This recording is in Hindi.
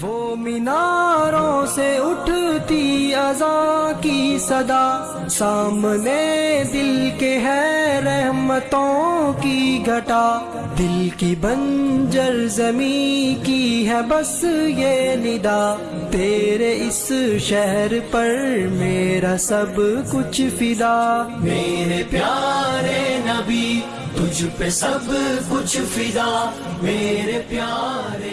वो मीनारों से उठती अजा की सदा। सामने दिल के है रहमतों की घटा। दिल की बंजर जमी की है बस ये निदा। तेरे इस शहर पर मेरा सब कुछ फिदा। मेरे प्यारे नबी, तुझ पे सब कुछ फिदा। मेरे प्यारे